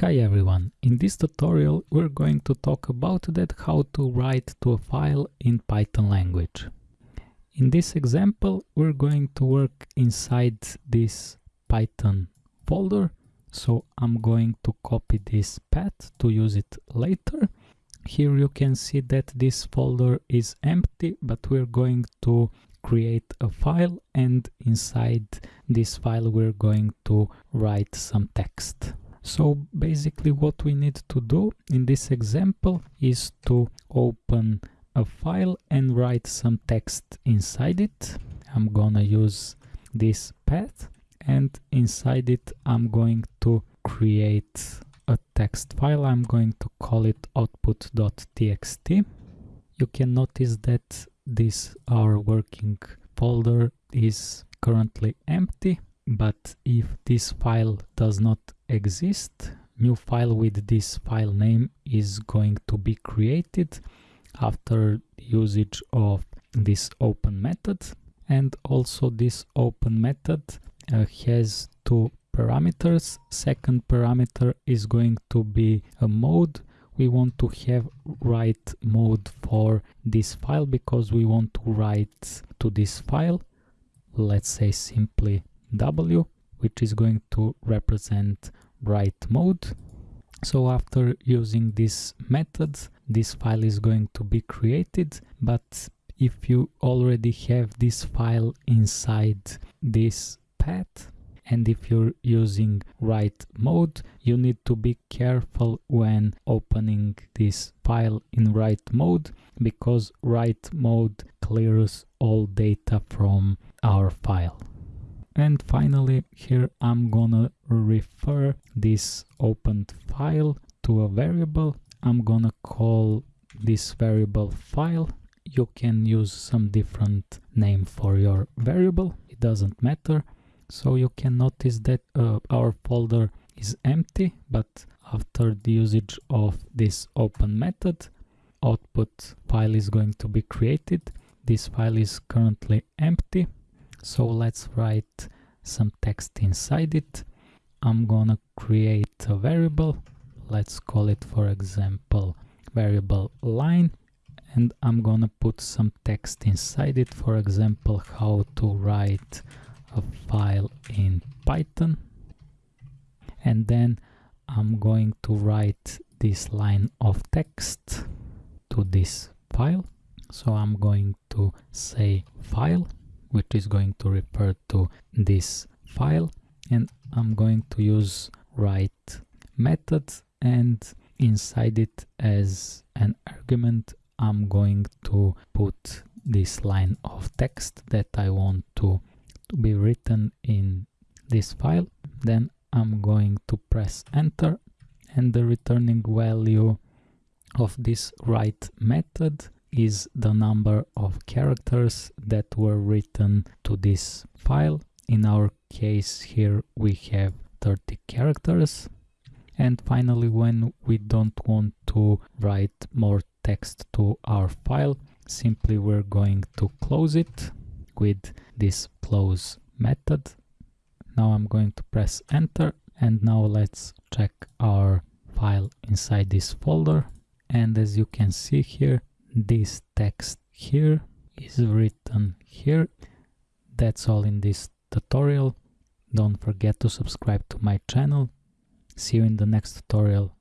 Hi everyone, in this tutorial we're going to talk about that how to write to a file in Python language. In this example we're going to work inside this Python folder, so I'm going to copy this path to use it later. Here you can see that this folder is empty, but we're going to create a file and inside this file we're going to write some text. So basically what we need to do in this example is to open a file and write some text inside it. I'm gonna use this path and inside it I'm going to create a text file. I'm going to call it output.txt. You can notice that this our working folder is currently empty but if this file does not exist new file with this file name is going to be created after usage of this open method. And also this open method uh, has two parameters. Second parameter is going to be a mode. We want to have write mode for this file because we want to write to this file. Let's say simply w which is going to represent write mode. So after using this method this file is going to be created. But if you already have this file inside this path and if you're using write mode you need to be careful when opening this file in write mode because write mode clears all data from our file and finally here I'm gonna refer this opened file to a variable I'm gonna call this variable file you can use some different name for your variable it doesn't matter so you can notice that uh, our folder is empty, but after the usage of this open method, output file is going to be created. This file is currently empty. So let's write some text inside it. I'm gonna create a variable. Let's call it, for example, variable line. And I'm gonna put some text inside it. For example, how to write a file in Python and then I'm going to write this line of text to this file so I'm going to say file which is going to refer to this file. And I'm going to use write method and inside it as an argument I'm going to put this line of text that I want to to be written in this file. Then I'm going to press enter and the returning value of this write method is the number of characters that were written to this file. In our case here we have 30 characters. And finally, when we don't want to write more text to our file, simply we're going to close it with this close method. Now I'm going to press enter and now let's check our file inside this folder and as you can see here this text here is written here. That's all in this tutorial. Don't forget to subscribe to my channel. See you in the next tutorial